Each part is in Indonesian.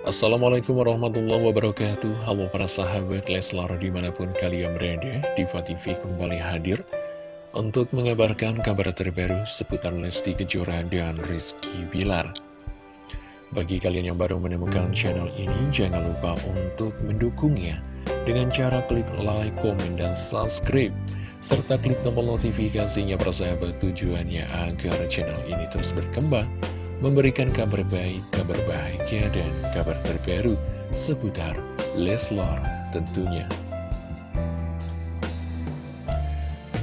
Assalamualaikum warahmatullahi wabarakatuh. Halo para sahabat Leslar di mana pun kalian berada Diva TV kembali hadir Untuk mengabarkan kabar terbaru seputar Lesti Kejora dan Rizky Bilar. Bagi kalian yang baru menemukan channel ini Jangan lupa untuk mendukungnya Dengan cara klik like, komen, dan subscribe Serta klik tombol notifikasinya para sahabat tujuannya agar channel ini terus berkembang memberikan kabar baik, kabar bahagia, dan kabar terbaru seputar Leslar tentunya.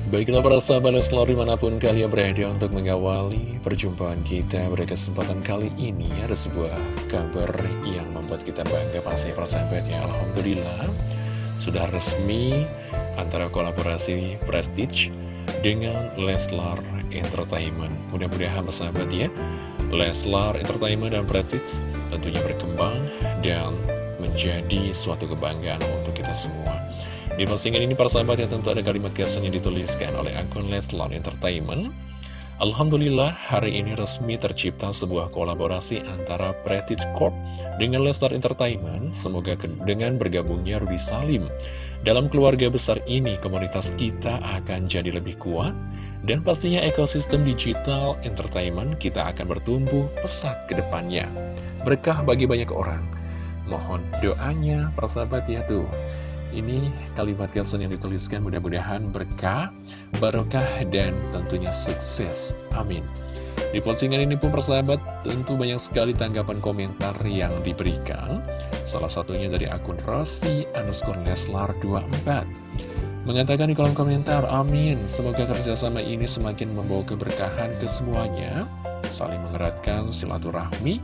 Baiklah para sahabat Leslar di mana pun kalian berada untuk mengawali perjumpaan kita pada kesempatan kali ini ada sebuah kabar yang membuat kita bangga pasti para sahabatnya Alhamdulillah sudah resmi antara kolaborasi Prestige dengan Leslar Entertainment mudah-mudahan persahabat ya Leslar Entertainment dan Prestige tentunya berkembang dan menjadi suatu kebanggaan untuk kita semua. Di postingan ini para sahabat ya tentu ada kalimat caption yang dituliskan oleh akun Leslar Entertainment. Alhamdulillah hari ini resmi tercipta sebuah kolaborasi antara Prestige Corp dengan Leslar Entertainment. Semoga dengan bergabungnya Rudy Salim. Dalam keluarga besar ini komunitas kita akan jadi lebih kuat dan pastinya ekosistem digital entertainment kita akan bertumbuh pesat ke depannya. Berkah bagi banyak orang. Mohon doanya, persahabat ya tuh. Ini kalimat caption yang dituliskan mudah-mudahan berkah, barokah, dan tentunya sukses. Amin. Di postingan ini pun persahabat tentu banyak sekali tanggapan komentar yang diberikan. Salah satunya dari akun Rossi underscore Leslar 24 Mengatakan di kolom komentar, amin. Semoga kerjasama ini semakin membawa keberkahan ke semuanya, saling mengeratkan silaturahmi,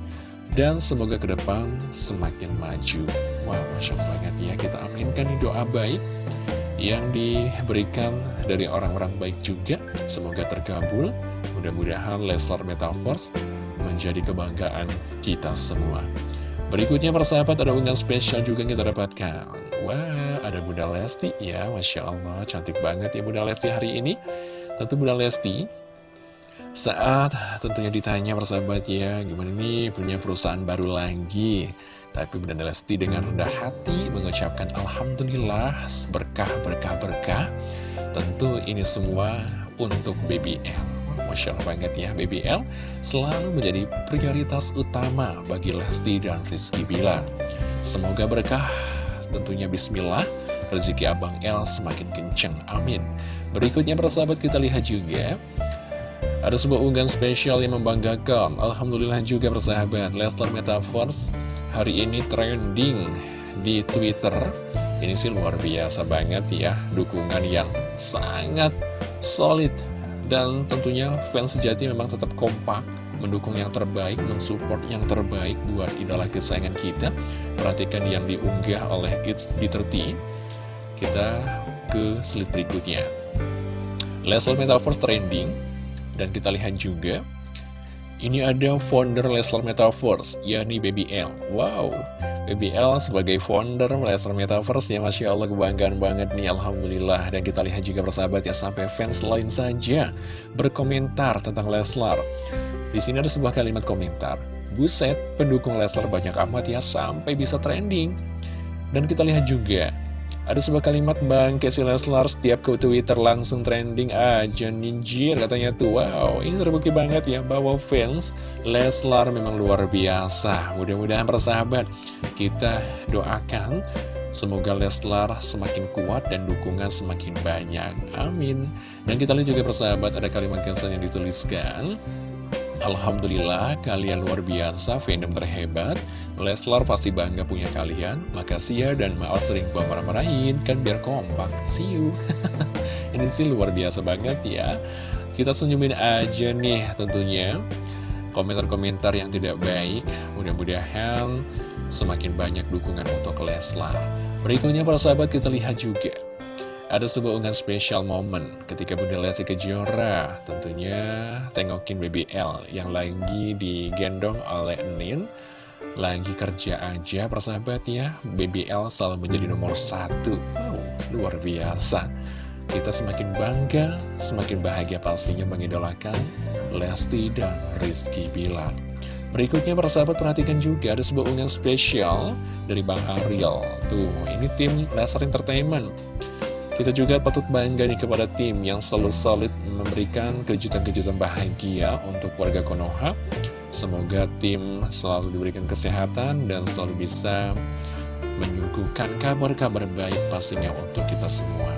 dan semoga ke depan semakin maju. Wow, Masya Allah banget ya, kita aminkan di doa baik yang diberikan dari orang-orang baik juga. Semoga terkabul, mudah-mudahan Leslar Metaverse menjadi kebanggaan kita semua. Berikutnya persahabat ada unggahan spesial juga yang kita dapatkan Wah ada Bunda Lesti. Ya Masya Allah cantik banget ya Bunda Lesti hari ini. Tentu Bunda Lesti saat tentunya ditanya persahabat ya Gimana nih punya perusahaan baru lagi? Tapi Bunda Lesti dengan rendah hati mengucapkan Alhamdulillah berkah berkah berkah Tentu ini semua untuk BBL Masya Allah banget ya BBL selalu menjadi prioritas utama bagi Lesti dan Rizky Bilar. Semoga berkah tentunya Bismillah rezeki Abang L semakin kenceng Amin. Berikutnya persahabat kita lihat juga ada sebuah unggahan spesial yang membanggakan. Alhamdulillah juga persahabat Lester Metaverse hari ini trending di Twitter. Ini sih luar biasa banget ya Dukungan yang sangat solid. Dan tentunya fans sejati memang tetap kompak Mendukung yang terbaik, mensupport yang terbaik buat idola kesayangan kita. Perhatikan yang diunggah oleh It's B30 Kita ke slide berikutnya. Leslie Metaverse trending Dan kita lihat juga Ini ada founder Leslie Metaverse, yakni Baby L. Wow, BBL sebagai founder Lesnar Metaverse ya Masya Allah kebanggaan banget nih Alhamdulillah. Dan kita lihat juga persahabat ya sampai fans lain saja berkomentar tentang Leslar Di sini ada sebuah kalimat komentar. Buset, pendukung Leslar banyak amat ya sampai bisa trending. Dan kita lihat juga ada sebuah kalimat Bang Casey Leslar setiap ke Twitter langsung trending aja ninjir katanya tuh. Wow ini terbukti banget ya bahwa fans Leslar memang luar biasa. Mudah-mudahan persahabat kita doakan Semoga Leslar semakin kuat dan dukungan semakin banyak. Amin. Dan kita lihat juga persahabat ada kalimat cancel yang dituliskan Alhamdulillah kalian luar biasa fandom terhebat Leslar pasti bangga punya kalian. Makasih ya dan maaf sering gua marah-marahin. Kan biar kompak. See you. Ini sih luar biasa banget ya. Kita senyumin aja nih tentunya. Komentar-komentar yang tidak baik Mudah-mudahan semakin banyak dukungan untuk Leslar. Berikutnya para sahabat kita lihat juga ada sebuah unggahan spesial momen ketika Bunda Lesti Kejora tentunya tengokin BBL yang lagi digendong oleh Nin lagi kerja aja persahabat ya BBL selalu menjadi nomor satu wow, luar biasa kita semakin bangga semakin bahagia pastinya mengidolakan Lesti dan Rizky Bilar Berikutnya para sahabat perhatikan juga ada sebuah unggahan spesial dari Bang Ariel. Tuh, ini tim Lesser Entertainment. Kita juga patut bangga nih kepada tim yang selalu solid memberikan kejutan-kejutan bahagia untuk warga Konoha. Semoga tim selalu diberikan kesehatan dan selalu bisa menyuguhkan kabar-kabar baik pastinya untuk kita semua.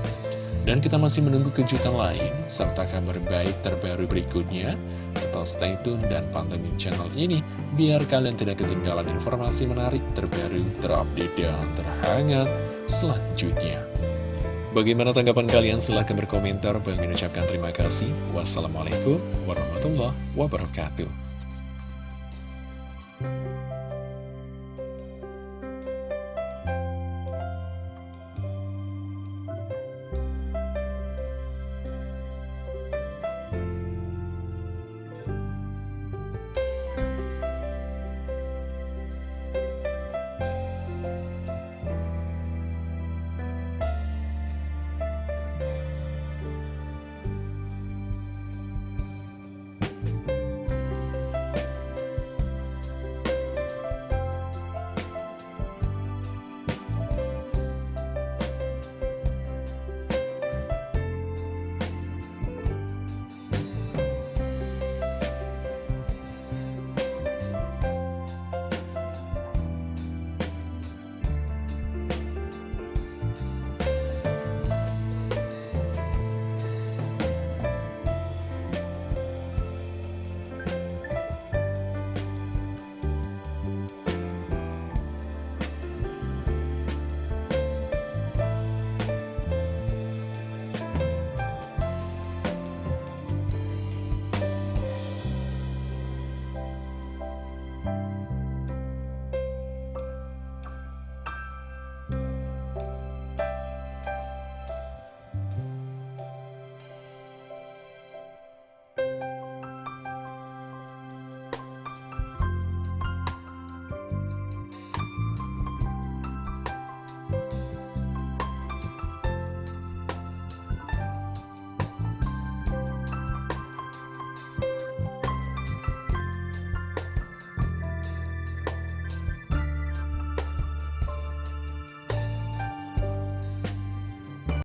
Dan kita masih menunggu kejutan lain, serta kabar baik terbaru berikutnya. Tetap stay tune dan pantengin channel ini, biar kalian tidak ketinggalan informasi menarik, terbaru, terupdate, dan terhangat selanjutnya. Bagaimana tanggapan kalian? Silahkan berkomentar. Bang mengucapkan terima kasih. Wassalamualaikum warahmatullahi wabarakatuh.